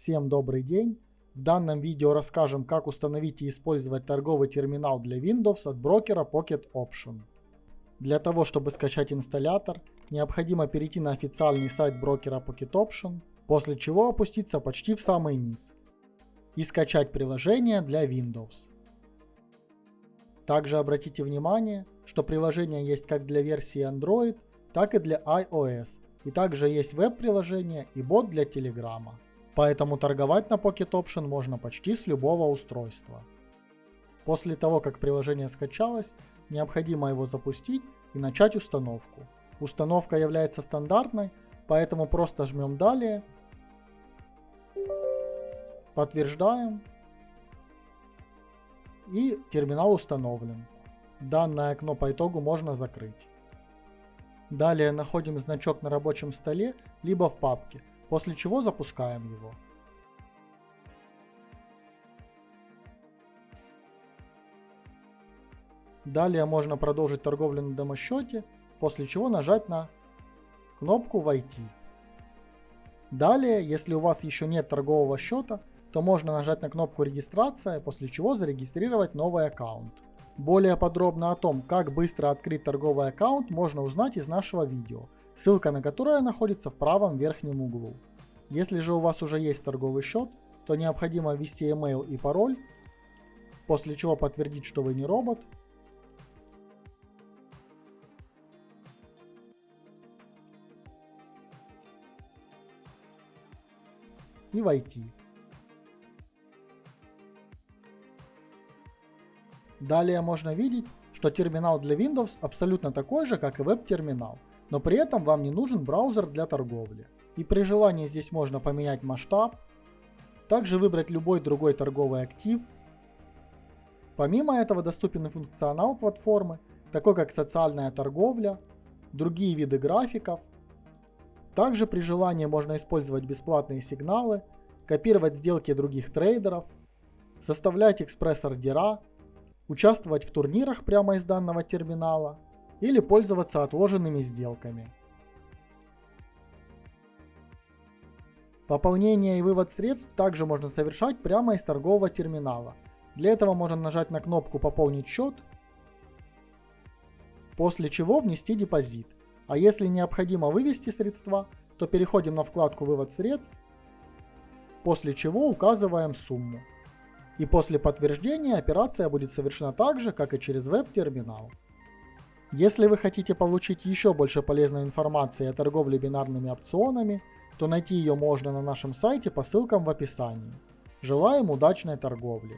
Всем добрый день! В данном видео расскажем, как установить и использовать торговый терминал для Windows от брокера Pocket Option. Для того, чтобы скачать инсталлятор, необходимо перейти на официальный сайт брокера Pocket Option, после чего опуститься почти в самый низ и скачать приложение для Windows. Также обратите внимание, что приложение есть как для версии Android, так и для iOS, и также есть веб-приложение и бот для Telegram. Поэтому торговать на Pocket Option можно почти с любого устройства. После того, как приложение скачалось, необходимо его запустить и начать установку. Установка является стандартной, поэтому просто жмем «Далее», подтверждаем и терминал установлен. Данное окно по итогу можно закрыть. Далее находим значок на рабочем столе, либо в папке, после чего запускаем его. Далее можно продолжить торговлю на демо-счете, после чего нажать на кнопку «Войти». Далее, если у вас еще нет торгового счета, то можно нажать на кнопку «Регистрация», после чего зарегистрировать новый аккаунт. Более подробно о том, как быстро открыть торговый аккаунт, можно узнать из нашего видео, ссылка на которое находится в правом верхнем углу. Если же у вас уже есть торговый счет, то необходимо ввести email и пароль, после чего подтвердить, что вы не робот, и войти. Далее можно видеть, что терминал для Windows абсолютно такой же, как и веб-терминал, но при этом вам не нужен браузер для торговли. И при желании здесь можно поменять масштаб, также выбрать любой другой торговый актив. Помимо этого доступен и функционал платформы, такой как социальная торговля, другие виды графиков. Также при желании можно использовать бесплатные сигналы, копировать сделки других трейдеров, составлять экспресс-ордера, участвовать в турнирах прямо из данного терминала или пользоваться отложенными сделками. Пополнение и вывод средств также можно совершать прямо из торгового терминала. Для этого можно нажать на кнопку «Пополнить счет», после чего внести депозит. А если необходимо вывести средства, то переходим на вкладку «Вывод средств», после чего указываем сумму и после подтверждения операция будет совершена так же, как и через веб-терминал. Если вы хотите получить еще больше полезной информации о торговле бинарными опционами, то найти ее можно на нашем сайте по ссылкам в описании. Желаем удачной торговли!